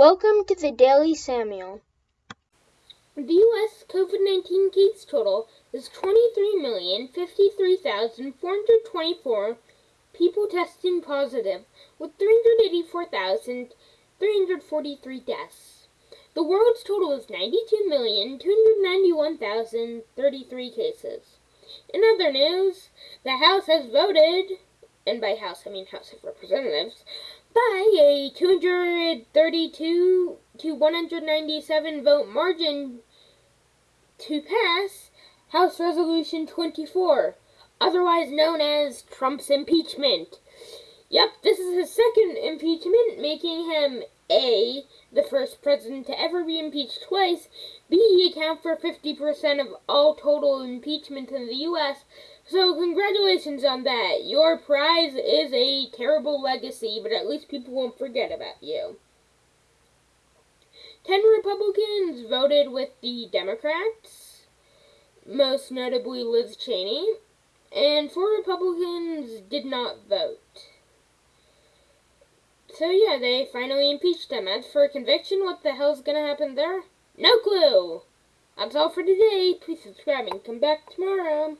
Welcome to the Daily Samuel. The U.S. COVID 19 case total is 23,053,424 people testing positive, with 384,343 deaths. The world's total is 92,291,033 cases. In other news, the House has voted, and by House I mean House of Representatives, by a 232 to 197 vote margin to pass House Resolution 24, otherwise known as Trump's impeachment. Yep, this is his second impeachment, making him A, the first president to ever be impeached twice, B, account for 50% of all total impeachment in the U.S., so congratulations on that. Your prize is a terrible legacy, but at least people won't forget about you. Ten Republicans voted with the Democrats, most notably Liz Cheney, and four Republicans did not vote. So yeah, they finally impeached him. As for a conviction, what the hell's gonna happen there? No clue! That's all for today. Please subscribe and come back tomorrow.